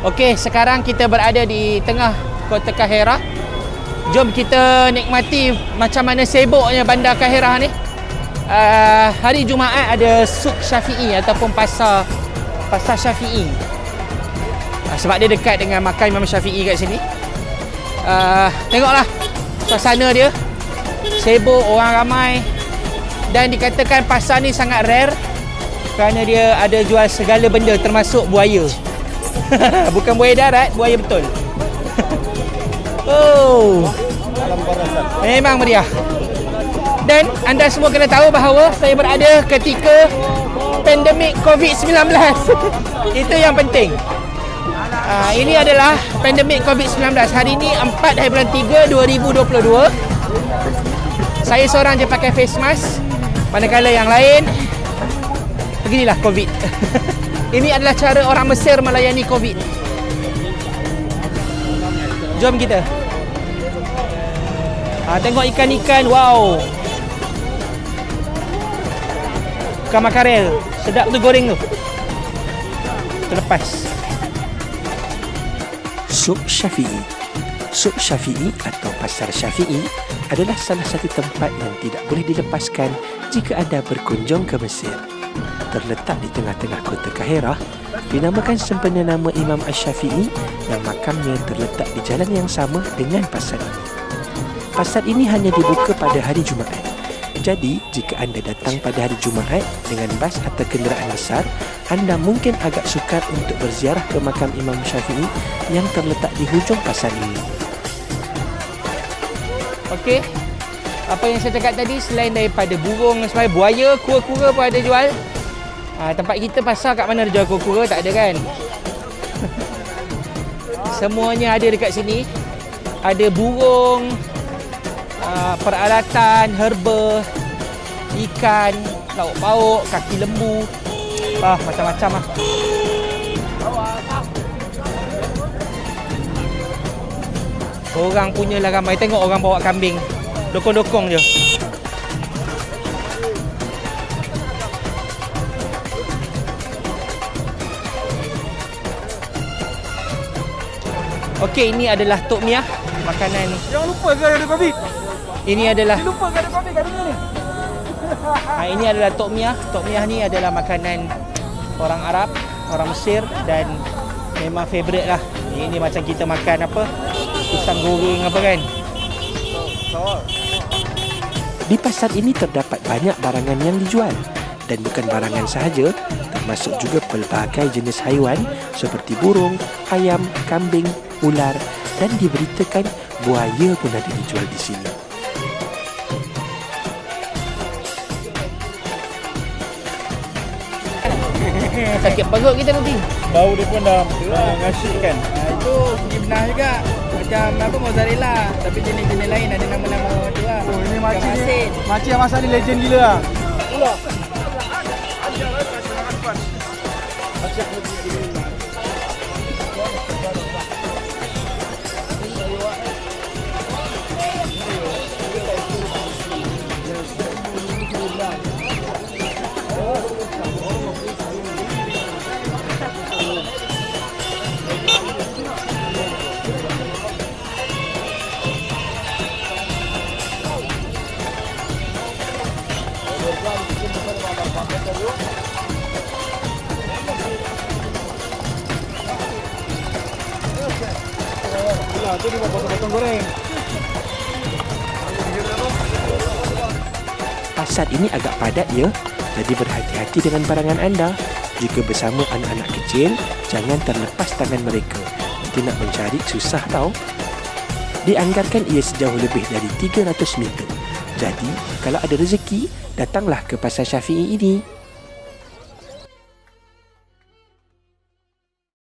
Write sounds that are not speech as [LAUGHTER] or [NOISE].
Okey, sekarang kita berada di tengah kota Kahira. Jom kita nikmati macam mana sibuknya bandar Kahira ni. Uh, hari Jumaat ada suk Syafi'i ataupun pasar pasar Syafi'i. Uh, sebab dia dekat dengan makam Imam Syafi'i kat sini. Uh, tengoklah suasana dia. Sibuk, orang ramai. Dan dikatakan pasar ni sangat rare kerana dia ada jual segala benda termasuk buaya. [LAUGHS] Bukan buaya darat, buaya betul. [LAUGHS] oh. Memang meriah. Dan anda semua kena tahu bahawa saya berada ketika pandemik COVID-19. [LAUGHS] Itu yang penting. Uh, ini adalah pandemik COVID-19. Hari ini 4 hari bulan 3 2022. Saya seorang je pakai face mask. Manakala yang lain beginilah COVID. Ini adalah cara orang Mesir melayani COVID. Jom kita. Ha, tengok ikan-ikan. Wow. Ikan makarel. Sedap tu goreng tu. Terlepas. Suk Syafi'i Suk Syafi'i atau Pasar Syafi'i adalah salah satu tempat yang tidak boleh dilepaskan jika anda berkunjung ke Mesir terletak di tengah-tengah kota Kahirah dinamakan sempena nama Imam Ash-Syafi'i yang makamnya terletak di jalan yang sama dengan pasar ini. Pasar ini hanya dibuka pada hari Jumaat. Jadi, jika anda datang pada hari Jumaat dengan bas atau kenderaan besar, anda mungkin agak sukar untuk berziarah ke makam Imam Syafi'i yang terletak di hujung pasar ini. Okey. Apa yang saya cakap tadi selain daripada burung sebagainya, buaya, kura-kura pun ada jual. Ha, tempat kita pasar kat mana ada jual kura-kura tak ada kan? [LAUGHS] Semuanya ada dekat sini. Ada burung, uh, peralatan, herba, ikan, lauk pauk, kaki lembu. Ah, macam-macam lah. Orang punya lah ramai. Tengok orang bawa kambing. Dokong-dokong je. Okey, ini adalah tok miah makanan. Jangan lupa ke ada babi? Ini adalah Jangan lupa ke ada babi kat dunia ni. [LAUGHS] ha, ini adalah tok miah. Tok miah ni adalah makanan orang Arab, orang Mesir dan memang favorite lah. Ini macam kita makan apa? Pisang goreng apa kan? Di pasar ini terdapat banyak barangan yang dijual dan bukan barangan sahaja, termasuk juga pelbagai jenis haiwan seperti burung, ayam, kambing, ular dan diberitakan buaya pun ada dijual di sini. Sakit perut kita nanti. Bau dia pun dah uh, ngasih kan. Ha, itu pergi benar juga. Macam apa mozzarella tapi jenis-jenis lain ada nama-nama tu lah. Oh, ini makcik ni. Makcik yang masak ni legend gila lah. Pula. Pula tu dia buat potong-potong goreng. Pasar ini agak padat ya, jadi berhati-hati dengan barangan anda. Jika bersama anak-anak kecil, jangan terlepas tangan mereka. Nanti nak mencari susah tau. Dianggarkan ia sejauh lebih dari 300 meter. Jadi, kalau ada rezeki, datanglah ke Pasar Syafi'i ini.